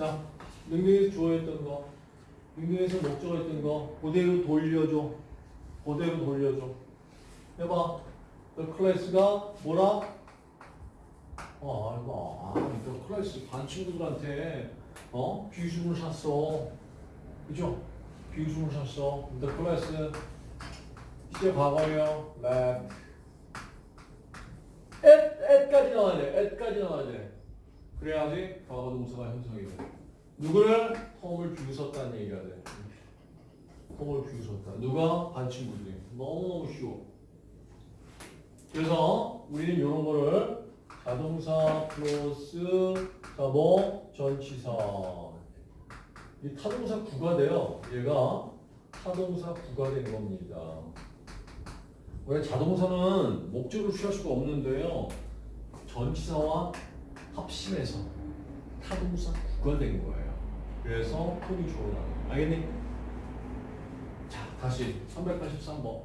자, 능동에서 주어였던 거, 능동에서 목적어였던 거 그대로 돌려줘. 그대로 돌려줘. 해봐. The class가 뭐라? 어, 알고. 아, the class 반 친구들한테 어 비웃음을 샀어. 그죠? 비웃음을 샀어. The class 시제 과거예요. left. at, at까지 나와야 돼. at까지 나와야 돼. 그래야지 과거 동사가 형성이 돼. 누구를? 톰을 비웃었다는 얘기가 돼. 톰을 비웃었다. 누가? 반 친구들이. 너무너무 쉬워. 그래서 우리는 이런 거를 자동사 플러스 자뭐 전치사 이 타동사 구가 돼요. 얘가 타동사 구가 된 겁니다. 원래 자동사는 목적을 취할 수가 없는데요. 전치사와 합심해서 타동사 구가 된 거예요. 그래서 톤이 주어나요. 알겠니? 자, 다시 383번.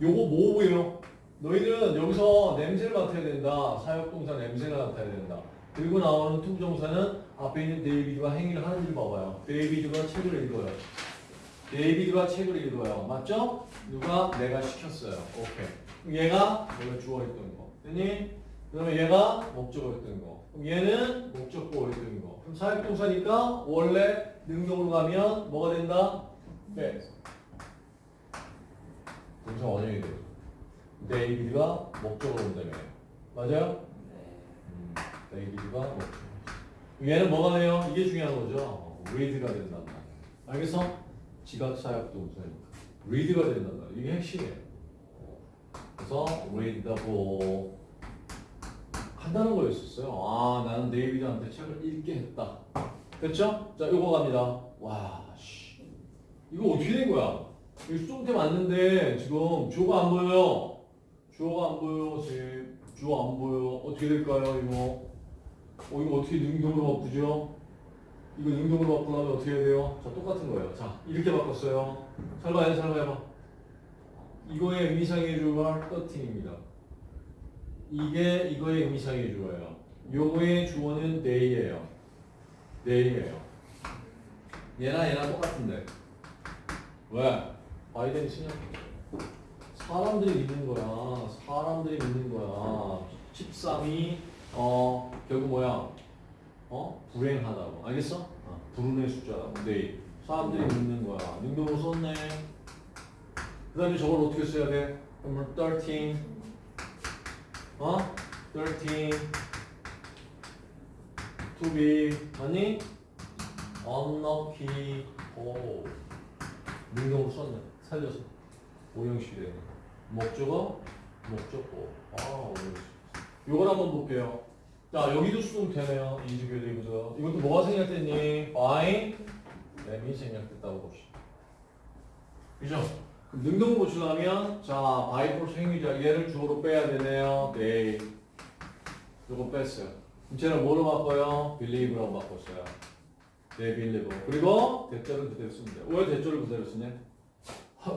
요거 뭐고요? 너희들은 여기서 냄새를 맡아야 된다. 사역동사 냄새가 맡아야 된다. 그리고 나오는 to부정사는 앞에 있는 데이비드가 행위를 하는지를 봐봐요. 데이비드가 책을 읽어요. 데이비드가 책을 읽어요. 맞죠? 누가? 내가 시켰어요. 오케이. 얘가 원래 주어있던 거. 됐니? 그러면 얘가 목적어였던 거. 그럼 얘는 목적보였던 거. 그럼 사역동사니까 원래 능동으로 가면 뭐가 된다? 네. 동사 원형이 돼요. 데이비드가 목적으로 온다며. 맞아요? 음, 데이비드가 목적. 얘는 뭐가 돼요? 이게 중요한 거죠. read가 된단 말이야. 알겠어? 지각사역 동사니까. read가 된단 말이야. 이게 핵심이에요. 그래서 read 한다는 거였었어요. 아, 나는 데이비드한테 책을 읽게 했다. 됐죠? 자, 요거 갑니다. 와, 씨. 이거 어떻게 된 거야? 이 수동태 맞는데 지금 주어가 안 보여요. 주어가 안 보여. 제 주어 안 보여. 어떻게 될까요, 이거? 어, 이거 어떻게 능동으로 바꾸죠? 이거 능동으로 바꾸려면 어떻게 해야 돼요? 자, 똑같은 거예요. 자, 이렇게 바꿨어요. 잘 봐요, 잘 봐요. 이거의 의미상의 주어가 13입니다. 이게 이거의 의미상의 주어예요. 요거의 주어는 they예요. they예요. 얘나 얘나 똑같은데. 왜? 바이든이 신약 사람들이 믿는 거야. 사람들이 믿는 거야. 13이 어 결국 뭐야? 어 불행하다고. 알겠어? 어, 불운의 숫자라고. 네. 사람들이 믿는 거야. 능동으로 썼네. 그 다음에 저걸 어떻게 써야 돼? 그러면 13 어? 13 to be 아니? unlucky 오 능동으로 썼네. 살려서. 오형식이 되네. 목적어? 목적어 아 오형식. 요걸 한번 볼게요. 자 여기도 수동태네요. 이주교도 이거죠. 이것도 뭐가 생략됐니? by 램이 생략됐다고 봅시다. 그죠? 능동 고치려면 자 바이폴스 행위자 얘를 주어로 빼야 되네요. 네. 요거 뺐어요. 쟤는 뭐로 바꿔요? believe라고 바꿨어요. 네 believer 그리고 대절을 그대로 쓰면 돼요. 왜 대절을 그대로 쓰냐?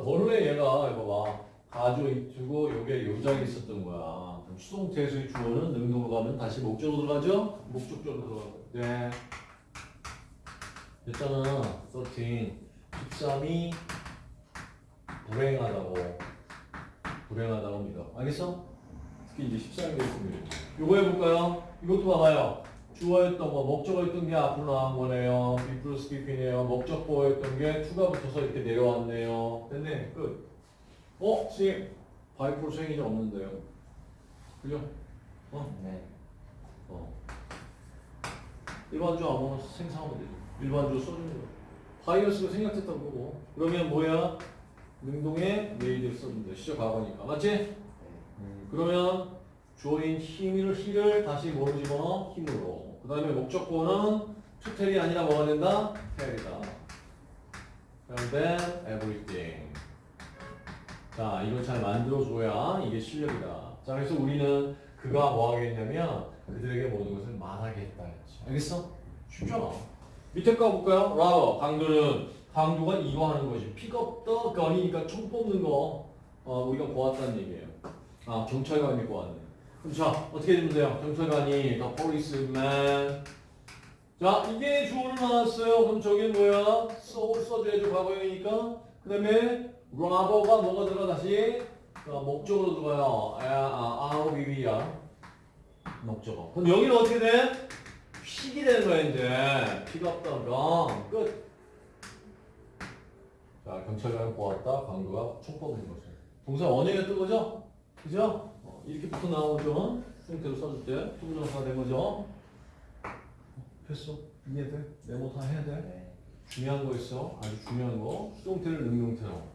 원래 얘가 이거 봐. 가주 이투고 요게 요장이 있었던 거야. 수동태에서의 주어는 능동으로 가면 다시 목적으로 들어가죠? 목적적으로 들어가고. 네. 됐잖아 13 13이 불행하다고 불행하다고 믿어 알겠어? 특히 이제 14일 있습니다 요거 해볼까요? 이것도 봐봐요 주어였던 거 목적어였던 게 앞으로 나온 거네요 B 플러스 BP네요 목적보였던 게 투가 붙어서 이렇게 내려왔네요 됐네 끝 어? 선생님 by 플러스 행위자 없는데요 그죠? 어? 네. 어. 일반주 아무나 생성하면 되죠. 일반주 써주는 거. by us가 생략됐다고 보고. 그러면 뭐야? 능동에 made를 썼는데 시제 과거니까. 맞지? 음, 그러면 주어인 him을 him을 다시 뭐로 집어넣어? him으로. 그 다음에 목적보는 to tell이 아니라 뭐가 된다? tell이다. 그럼 then everything. 자, 이걸 잘 만들어줘야 이게 실력이다. 자, 그래서 우리는 그가 뭐 하겠냐면 그들에게 모든 것을 말하겠다 했지. 알겠어? 쉽잖아. 밑에 거 볼까요? 라워 강도는 강도가 이거 하는 것이 픽업 더 건이니까 총 뽑는 거 어, 우리가 보았다는 얘기예요. 아 경찰관이 보았네. 그럼 자 어떻게 되면 돼요? 경찰관이 the policeman 자, 이게 주어로 나왔어요. 그럼 저게 뭐야? 써, 써줘야죠. 과거형이니까. 그 다음에 robber가 뭐가 들어가 다시? 자, 목적으로 들어가요. 아, 아, 아, 위위야. 목적어. 그럼 여기는 어떻게 돼? 픽이 되는 거야, 이제. 픽 없다가 끝. 자, 경찰관을 보았다. 총 뽑는 거죠. 동사 원형에 뜬 거죠? 그죠? 어, 이렇게 붙어 나오죠? 형태로 써줄 때. 투부정사가 된 거죠? 됐어. 이해돼? 메모 다 해야 돼? 네. 중요한 거 있어. 아주 중요한 거. 수동태를 능동태로.